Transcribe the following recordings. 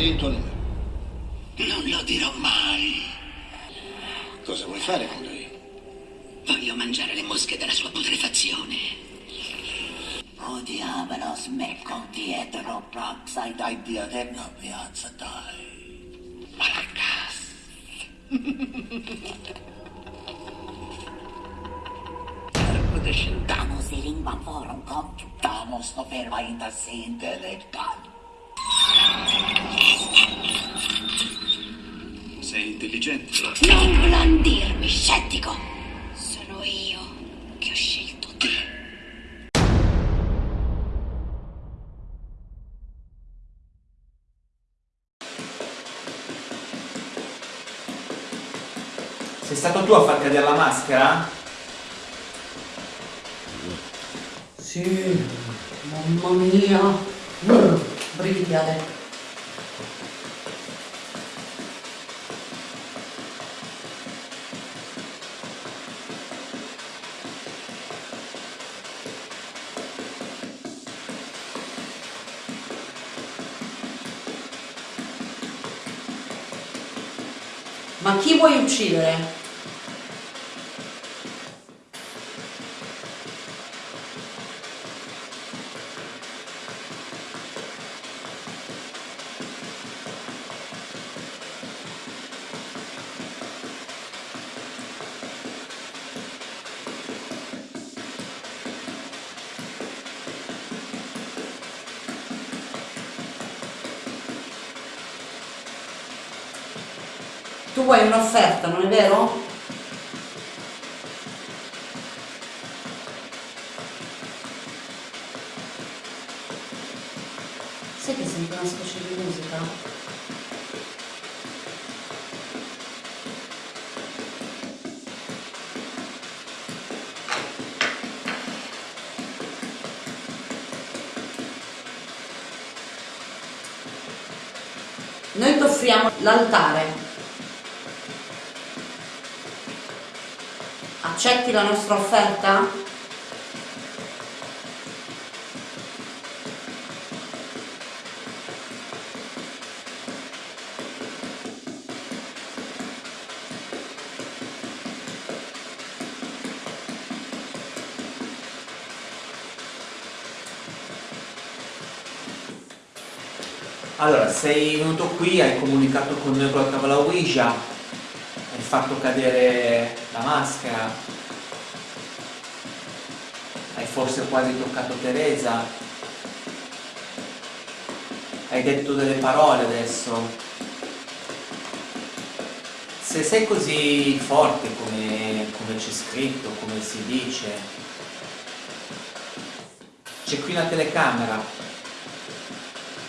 Numero. Non lo dirò mai. Cosa vuoi fare con lui? Voglio mangiare le mosche della sua putrefazione. Oh diavolo, smecco dietro, sai dai Dio della piazza, dai. Marcas. Damos i lingua forum computamos no verba ainda se intelectual. Sei intelligente. Non blandirmi, scettico. Sono io che ho scelto te. Sei stato tu a far cadere la maschera? Sì, mamma mia. Mm, brividi vuoi uccidere? Tu vuoi un'offerta, non è vero? Sai che senti una specie di musica? Noi ti offriamo l'altare. Accetti la nostra offerta? Allora, sei venuto qui, hai comunicato con noi con la tavola Ouija, hai fatto cadere la maschera, forse quasi toccato Teresa, hai detto delle parole adesso. Se sei così forte come, come c'è scritto, come si dice, c'è qui una telecamera,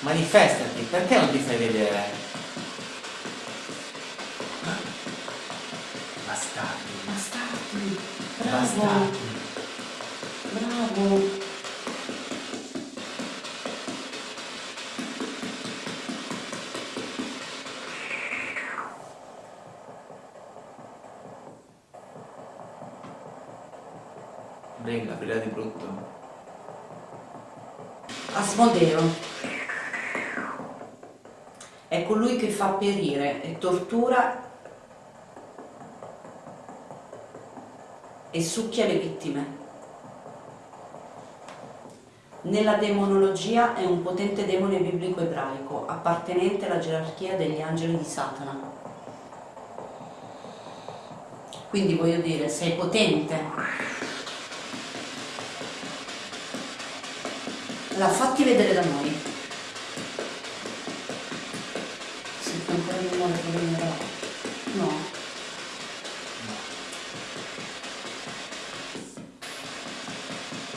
manifestati, perché non ti fai vedere? Bastardi, Bastardi. bastardi. Bravo. Brilla, brilla di brutto. Asmodeo. È colui che fa perire e tortura e succhia le vittime. Nella demonologia è un potente demone biblico ebraico, appartenente alla gerarchia degli angeli di Satana. Quindi voglio dire, sei potente. La fatti vedere da noi. Si fa ancora nuovo che venirà. No.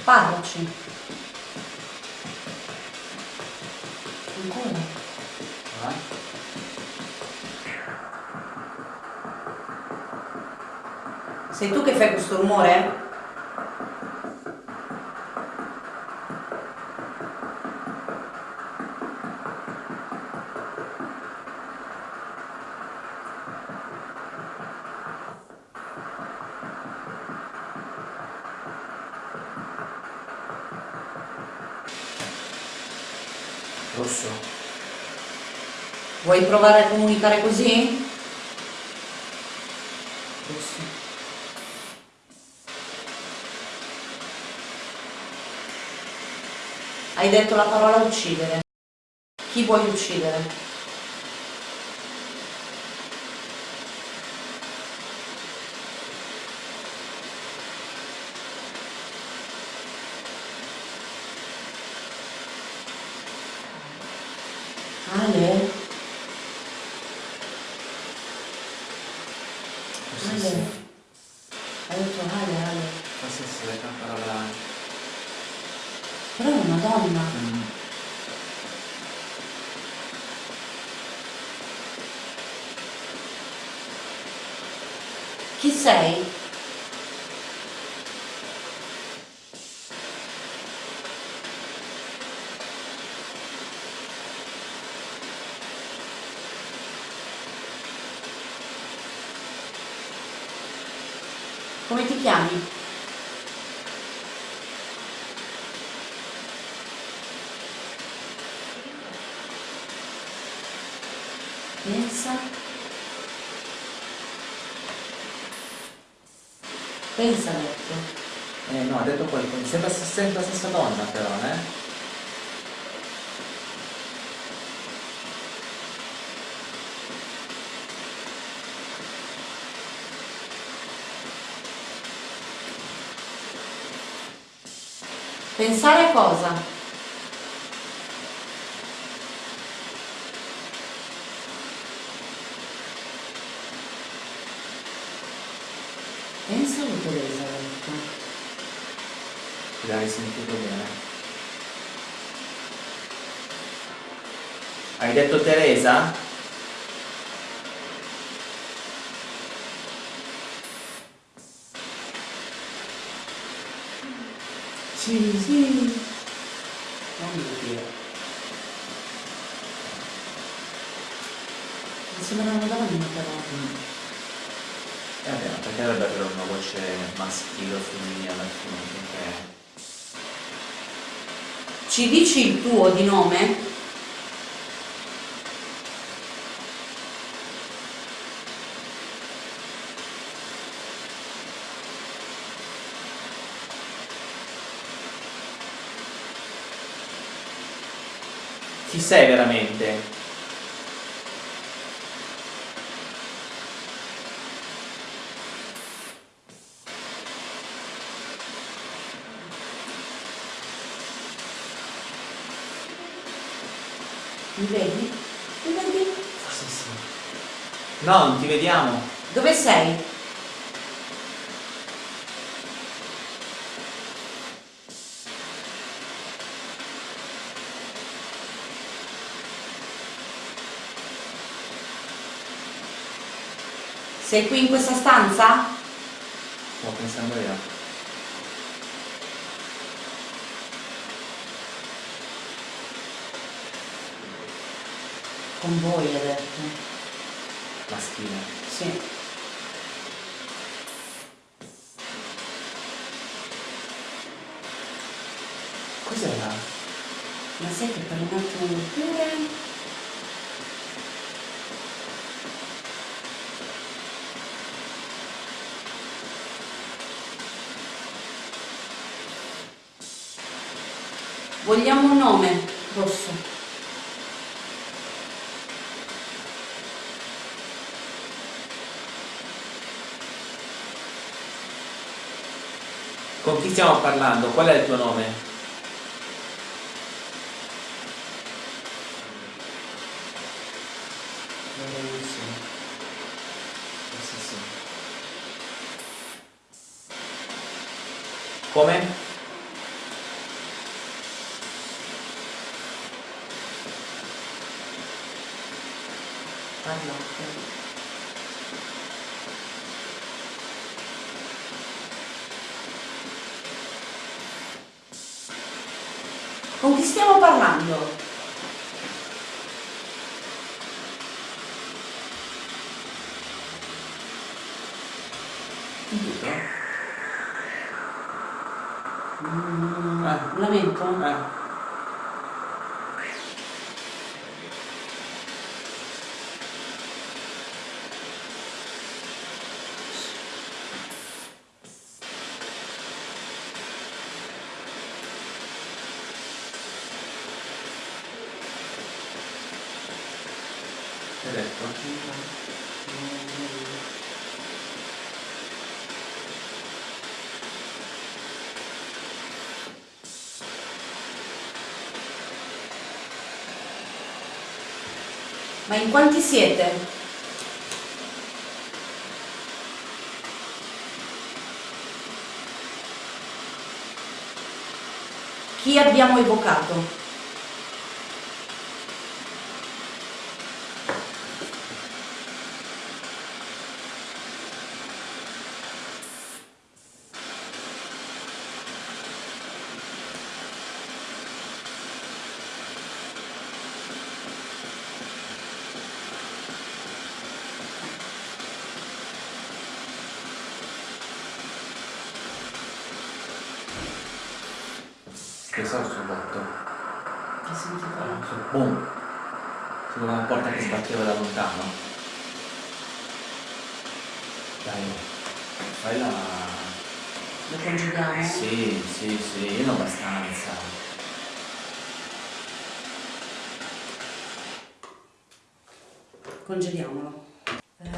Parlaci. Ancora. Sei tu che fai questo rumore? Rosso. Vuoi provare a comunicare così? Rosso. Hai detto la parola uccidere. Chi vuoi uccidere? Ale? Ale? sì. Hai detto Ale, Ale. Forse sì, è una parola... Però è una donna. Mm. Chi sei? Chiami? Pensa. Pensa, ha detto. Eh no, ha detto qualcosa. Sembra sempre la stessa donna però, eh? Pensare a cosa? Pensa a Teresa, ha detto. L'hai sentito bene. Hai detto Teresa? Sì, sì. Non mi dire. Mi sembra una donna però. Eh vabbè, ma perché dovrebbe avere una voce maschile o femminile alla fine? Perché... Ci dici il tuo di nome? Chi sei veramente? Mi vedi? Mi vedi? Forse sì. No, non ti vediamo. Dove sei? Sei qui in questa stanza? Stavo pensando io. Con voi, ha detto. Maschile. Sì. Cos'era? Ma sai che per un attimo pure... Vogliamo un nome, Rosso. Con chi stiamo parlando? Qual è il tuo nome? Come? Parlate. Con chi stiamo parlando? Mm, Eh. Lamento? Eh. Hai detto? Ma in quanti siete? Chi abbiamo evocato? Che so sul botto. Che sentiva? Sul boom. Su una porta che sbatteva da lontano. Dai, fai la. Lo congediamo? Sì, sì, sì, io ho abbastanza. Congediamolo. Eh,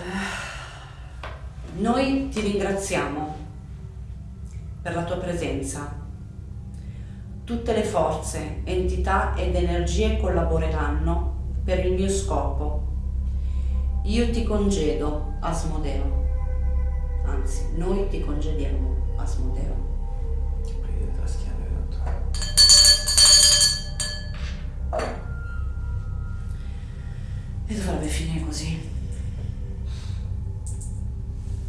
Noi ti ringraziamo per la tua presenza. Tutte le forze, entità ed energie collaboreranno per il mio scopo. Io ti congedo, Asmodeo. Anzi, noi ti congediamo, Asmodeo. Prendete la schiena, venuto. E dovrebbe finire così.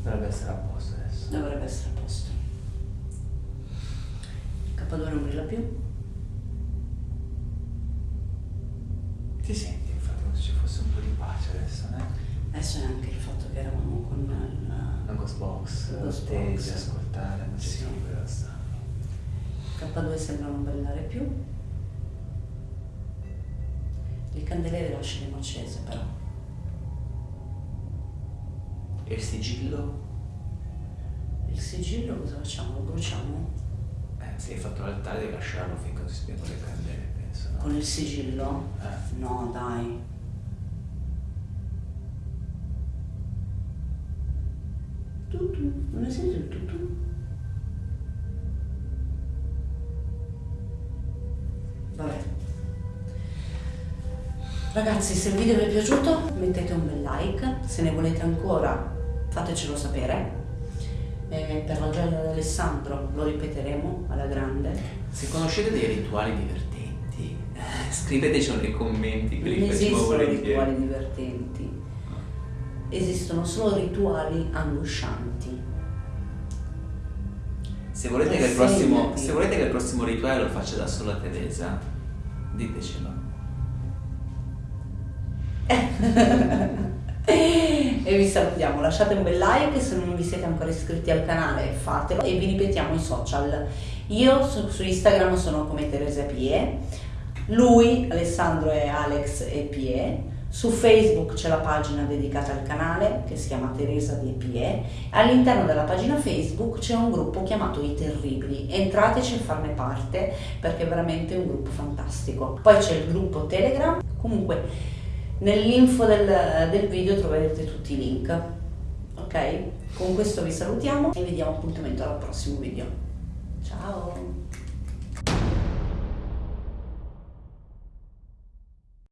Dovrebbe essere a posto adesso. Dovrebbe essere a posto. K2 non brilla più. Ti senti infatti come se ci fosse un po' di pace adesso, eh? Adesso è anche il fatto che eravamo con. La Ghost Box, La Ghost stage, Box. ascoltare, non Sì. siamo stare. K2 sembra non brillare più. Il candeliere lasceremo accese però. E il sigillo? Il sigillo cosa facciamo? Lo bruciamo? Se hai fatto l'altare devi lasciarlo finché non si spengono le candele, penso, no? Con il sigillo? Eh. No, dai. Tutù, non ne senti il tutù? Vabbè. Ragazzi, se il video vi è piaciuto mettete un bel like, se ne volete ancora fatecelo sapere. Eh, per la gioia di Alessandro lo ripeteremo alla grande. Se conoscete dei rituali divertenti, eh, scrivetecelo nei commenti Non esistono rituali divertenti, esistono solo rituali angoscianti. Se volete, che il prossimo, se volete che il prossimo rituale lo faccia da sola Teresa, ditecelo. E vi salutiamo, lasciate un bel like se non vi siete ancora iscritti al canale fatelo e vi ripetiamo i social. Io su, su Instagram sono come Teresa Pie, lui Alessandro è Alex e Pie, su Facebook c'è la pagina dedicata al canale che si chiama Teresa di Pie, all'interno della pagina Facebook c'è un gruppo chiamato I Terribili, entrateci a farne parte perché è veramente un gruppo fantastico. Poi c'è il gruppo Telegram, comunque Nell'info del, del video troverete tutti i link. Ok? Con questo vi salutiamo e vi diamo appuntamento al prossimo video. Ciao!